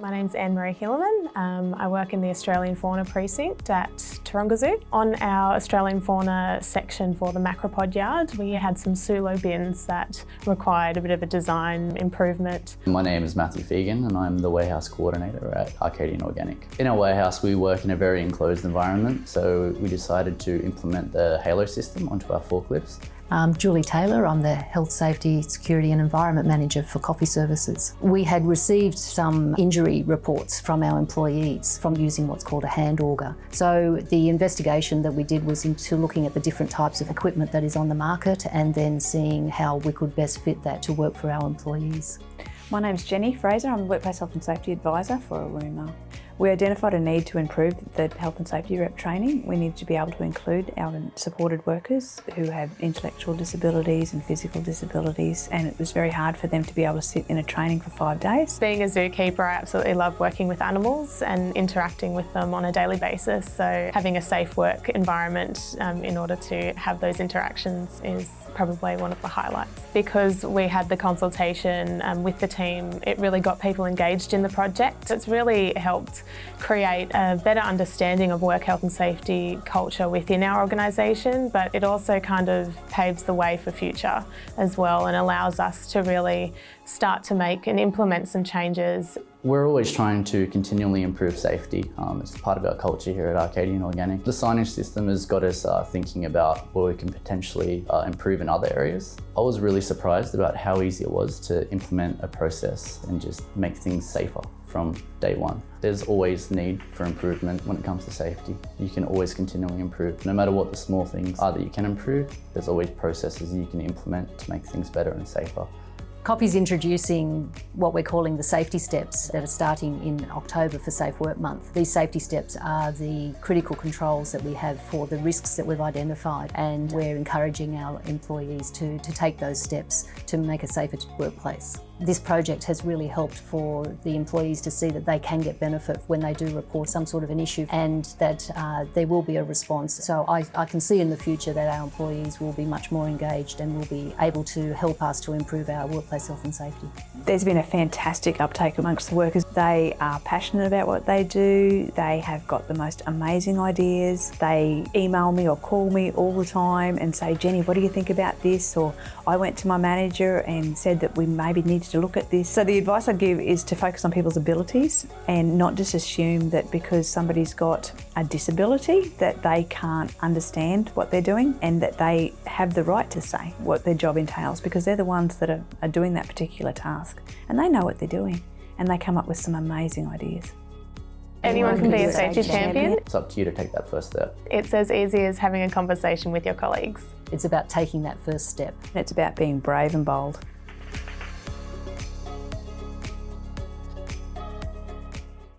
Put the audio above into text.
My name's Anne-Marie Hillerman. Um, I work in the Australian Fauna Precinct at Taronga Zoo. On our Australian Fauna section for the macropod yard, we had some Sulo bins that required a bit of a design improvement. My name is Matthew Fegan and I'm the warehouse coordinator at Arcadian Organic. In our warehouse we work in a very enclosed environment so we decided to implement the Halo system onto our forklifts. I'm Julie Taylor, I'm the Health, Safety, Security and Environment Manager for Coffee Services. We had received some injury reports from our employees from using what's called a hand auger. So the investigation that we did was into looking at the different types of equipment that is on the market and then seeing how we could best fit that to work for our employees. My name's Jenny Fraser, I'm a Workplace Health and Safety Advisor for Aruma. We identified a need to improve the health and safety rep training. We need to be able to include our supported workers who have intellectual disabilities and physical disabilities and it was very hard for them to be able to sit in a training for five days. Being a zookeeper, I absolutely love working with animals and interacting with them on a daily basis. So having a safe work environment um, in order to have those interactions is probably one of the highlights. Because we had the consultation um, with the team, it really got people engaged in the project. It's really helped create a better understanding of work health and safety culture within our organisation, but it also kind of paves the way for future as well and allows us to really start to make and implement some changes. We're always trying to continually improve safety. Um, it's part of our culture here at Arcadian Organic. The signage system has got us uh, thinking about where we can potentially uh, improve in other areas. I was really surprised about how easy it was to implement a process and just make things safer from day one. There's always need for improvement when it comes to safety. You can always continually improve. No matter what the small things are that you can improve, there's always processes you can implement to make things better and safer. COFFEE's introducing what we're calling the safety steps that are starting in October for Safe Work Month. These safety steps are the critical controls that we have for the risks that we've identified and we're encouraging our employees to, to take those steps to make a safer workplace. This project has really helped for the employees to see that they can get benefit when they do report some sort of an issue and that uh, there will be a response. So I, I can see in the future that our employees will be much more engaged and will be able to help us to improve our workplace health and safety. There's been a fantastic uptake amongst the workers. They are passionate about what they do. They have got the most amazing ideas. They email me or call me all the time and say, Jenny, what do you think about this? Or I went to my manager and said that we maybe need look at this. So the advice I'd give is to focus on people's abilities and not just assume that because somebody's got a disability that they can't understand what they're doing and that they have the right to say what their job entails because they're the ones that are, are doing that particular task and they know what they're doing and they come up with some amazing ideas. Anyone can be a safety champion. It's up to you to take that first step. It's as easy as having a conversation with your colleagues. It's about taking that first step. It's about being brave and bold.